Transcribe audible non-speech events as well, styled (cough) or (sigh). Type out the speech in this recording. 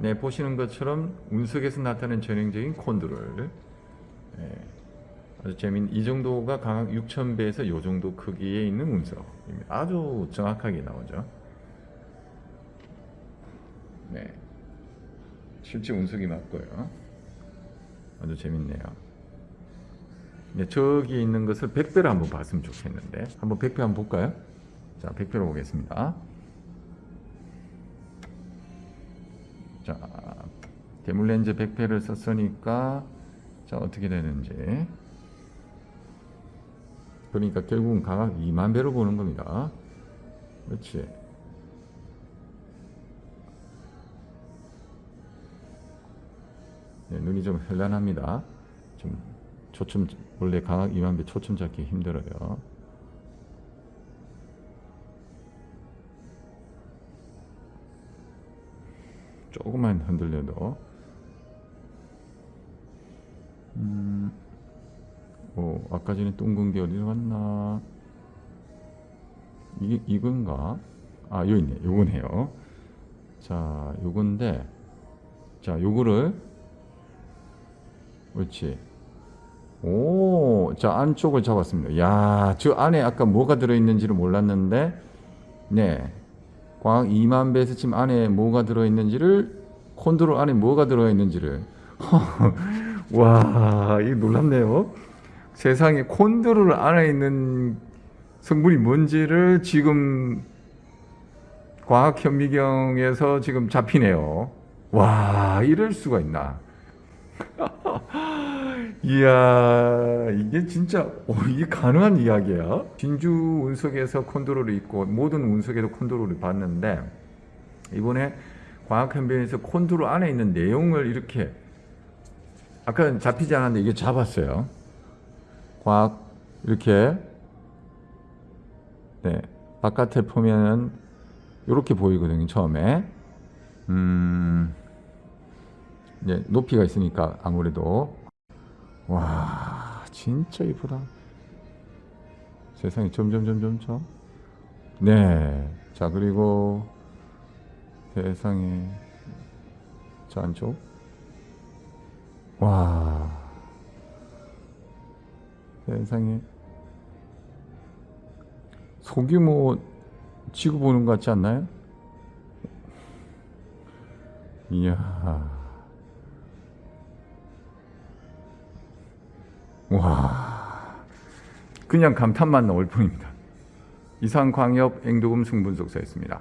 네, 보시는 것처럼 운석에서 나타나는 전형적인 콘드롤. 네, 아주 재미있는 이 정도가 강학 6000배에서 이 정도 크기에 있는 운석입니다. 아주 정확하게 나오죠. 네, 실제 운석이 맞고요. 아주 재밌네요. 네, 저기 있는 것을 100배로 한번 봤으면 좋겠는데 한번 100배 한번 볼까요? 자, 100배로 보겠습니다. 자, 대물렌즈 100배를 썼으니까 자, 어떻게 되는지 그러니까 결국은 강학 2만 배로 보는 겁니다. 그렇지. 네, 눈이 좀 현란합니다. 좀 초점 원래 강학 2만 배 초점 잡기 힘들어요. 조금만 흔들려도. 음, 오, 아까 전에 둥근 게 어디로 갔나? 이게 이건가? 아 여기 있네. 요거네요. 자 요건데. 자 요거를. 그렇지. 오, 자 안쪽을 잡았습니다. 야, 저 안에 아까 뭐가 들어있는지를 몰랐는데, 네, 광학 2만 배에서 지금 안에 뭐가 들어있는지를 콘드롤 안에 뭐가 들어있는지를 (laughs) 와, 이거 놀랍네요. 세상에 콘드롤 안에 있는 성분이 뭔지를 지금 과학 현미경에서 지금 잡히네요. 와, 이럴 수가 있나? (laughs) 이야 이게 진짜 어, 이게 가능한 이야기야? 진주 운석에서 콘드롤이 있고 모든 운석에도 콘드롤을 봤는데 이번에 과학현변에서 콘드롤 안에 있는 내용을 이렇게 아까 잡히지 않았는데 이게 잡았어요. 과학 이렇게. 네 바깥에 보면은 이렇게 보이거든요 처음에. 음 네, 높이가 있으니까 아무래도. 와 진짜 이쁘다. 세상이 점점 점점 점 네자 그리고 세상에 저 안쪽. 와. 세상에. 소규모 지구 보는 것 같지 않나요? 이야 와 그냥 감탄만 나올 뿐입니다. 이상광역 앵도금 승분석사였습니다.